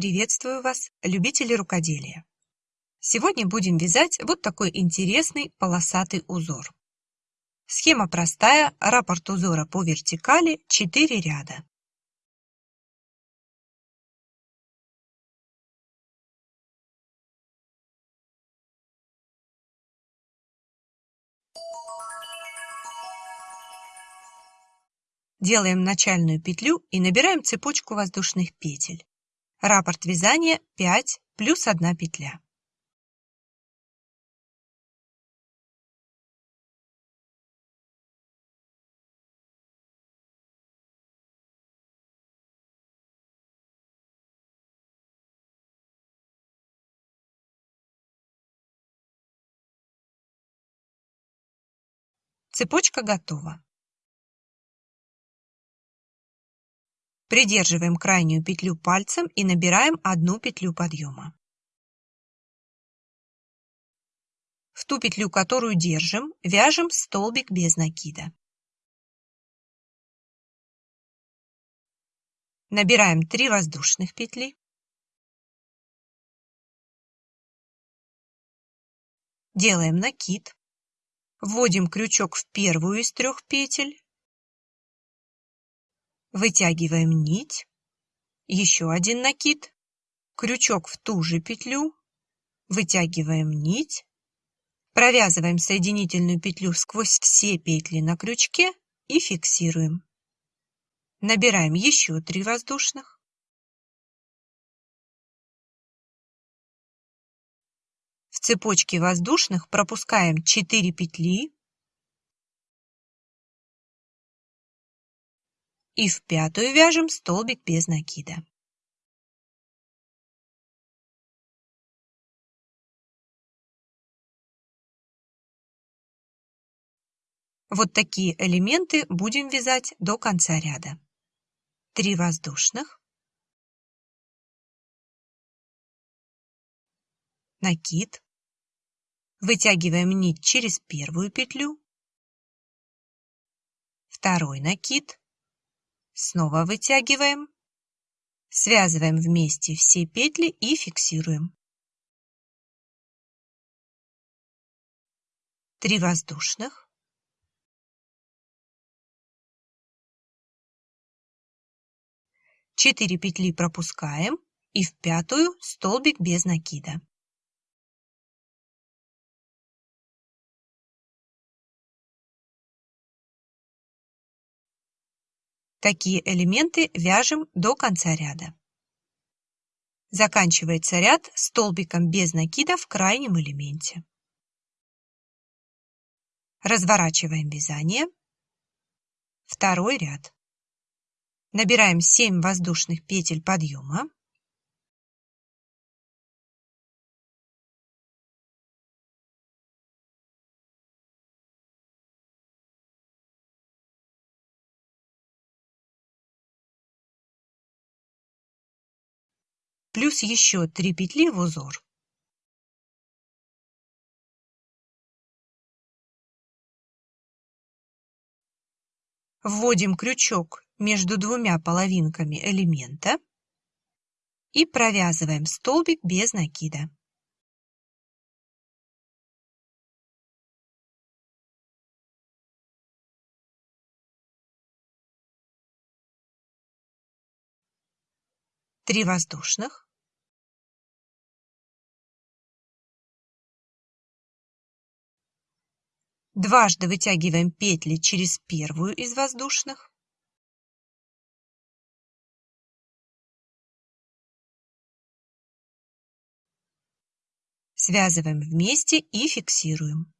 Приветствую вас, любители рукоделия! Сегодня будем вязать вот такой интересный полосатый узор. Схема простая, раппорт узора по вертикали, 4 ряда. Делаем начальную петлю и набираем цепочку воздушных петель. Раппорт вязания 5 плюс 1 петля. Цепочка готова. Придерживаем крайнюю петлю пальцем и набираем одну петлю подъема. В ту петлю, которую держим, вяжем столбик без накида. Набираем 3 воздушных петли. Делаем накид. Вводим крючок в первую из трех петель Вытягиваем нить, еще один накид, крючок в ту же петлю, вытягиваем нить, провязываем соединительную петлю сквозь все петли на крючке и фиксируем. Набираем еще 3 воздушных. В цепочке воздушных пропускаем 4 петли, и в пятую вяжем столбик без накида. Вот такие элементы будем вязать до конца ряда. 3 воздушных, накид, вытягиваем нить через первую петлю, второй накид, Снова вытягиваем. Связываем вместе все петли и фиксируем. Три воздушных. Четыре петли пропускаем и в пятую столбик без накида. Такие элементы вяжем до конца ряда. Заканчивается ряд столбиком без накида в крайнем элементе. Разворачиваем вязание. Второй ряд. Набираем 7 воздушных петель подъема. Плюс еще 3 петли в узор. Вводим крючок между двумя половинками элемента и провязываем столбик без накида. Три воздушных. Дважды вытягиваем петли через первую из воздушных. Связываем вместе и фиксируем.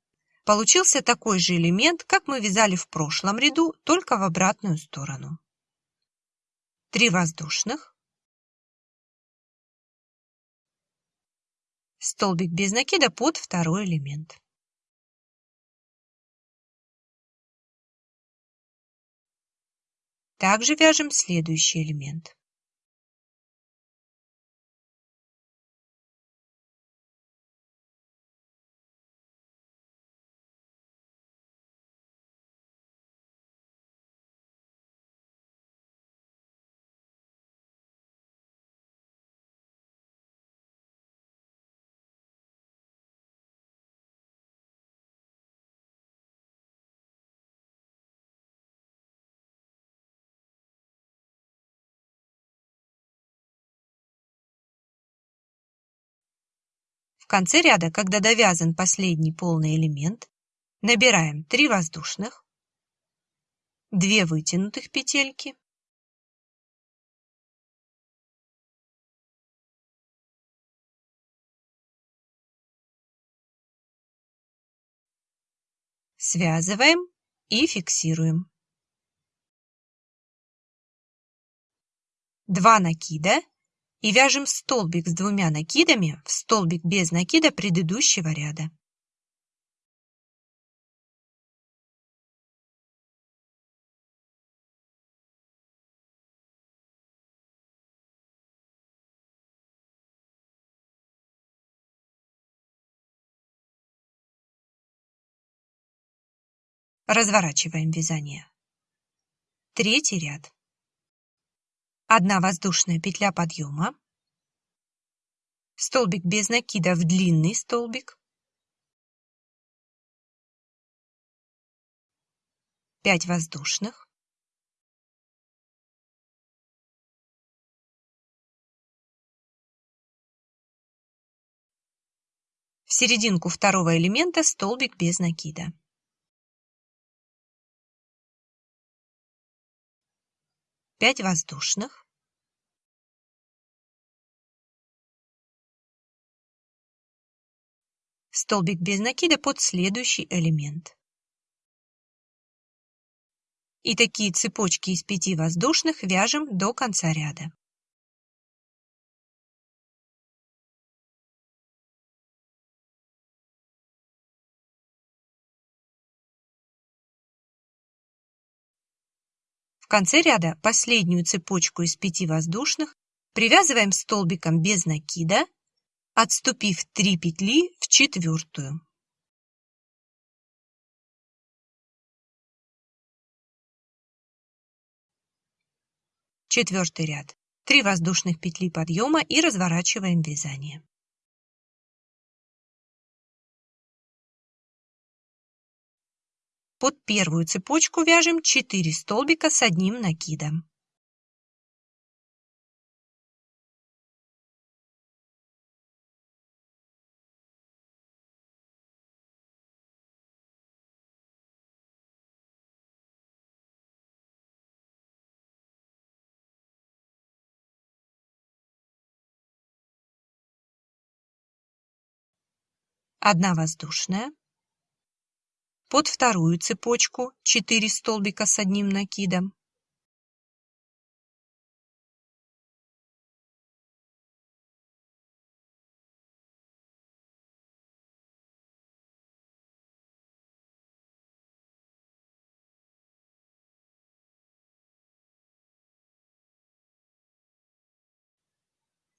Получился такой же элемент, как мы вязали в прошлом ряду, только в обратную сторону. Три воздушных. Столбик без накида под второй элемент. Также вяжем следующий элемент. Конце ряда, когда довязан последний полный элемент, набираем 3 воздушных, 2 вытянутых петельки, связываем и фиксируем. 2 накида и вяжем столбик с двумя накидами в столбик без накида предыдущего ряда. Разворачиваем вязание. Третий ряд. Одна воздушная петля подъема, столбик без накида в длинный столбик, 5 воздушных, в серединку второго элемента столбик без накида. 5 воздушных, столбик без накида под следующий элемент. И такие цепочки из 5 воздушных вяжем до конца ряда. Конце ряда последнюю цепочку из пяти воздушных привязываем столбиком без накида, отступив 3 петли в четвертую. Четвертый ряд. 3 воздушных петли подъема и разворачиваем вязание. Под первую цепочку вяжем 4 столбика с одним накидом. Одна воздушная, под вторую цепочку 4 столбика с одним накидом.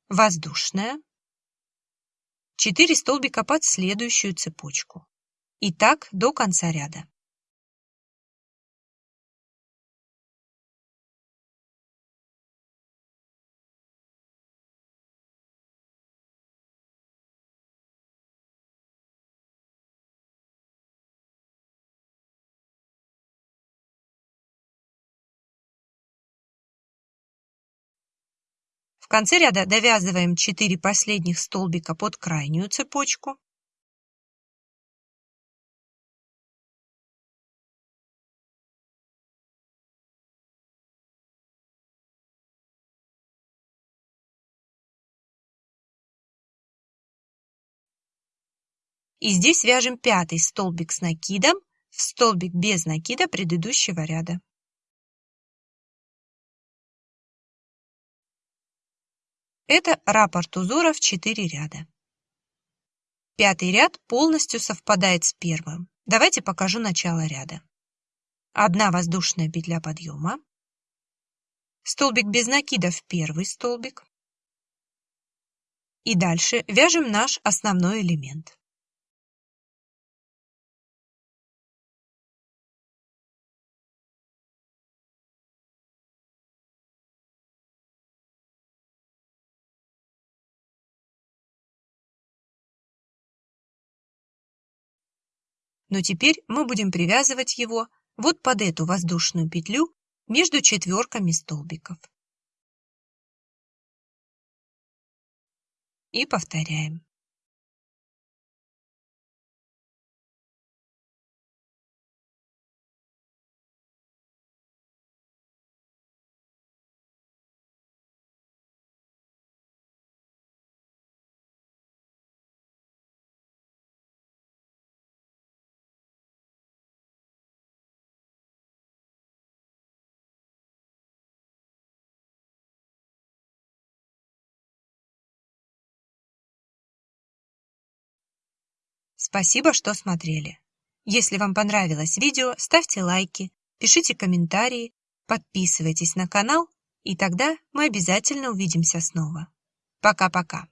Воздушная. 4 столбика под следующую цепочку. И так до конца ряда. В конце ряда довязываем 4 последних столбика под крайнюю цепочку. И здесь вяжем пятый столбик с накидом в столбик без накида предыдущего ряда. Это раппорт узора в 4 ряда. Пятый ряд полностью совпадает с первым. Давайте покажу начало ряда. Одна воздушная петля подъема, столбик без накида в первый столбик. И дальше вяжем наш основной элемент. Но теперь мы будем привязывать его вот под эту воздушную петлю между четверками столбиков. И повторяем. Спасибо, что смотрели. Если вам понравилось видео, ставьте лайки, пишите комментарии, подписывайтесь на канал, и тогда мы обязательно увидимся снова. Пока-пока.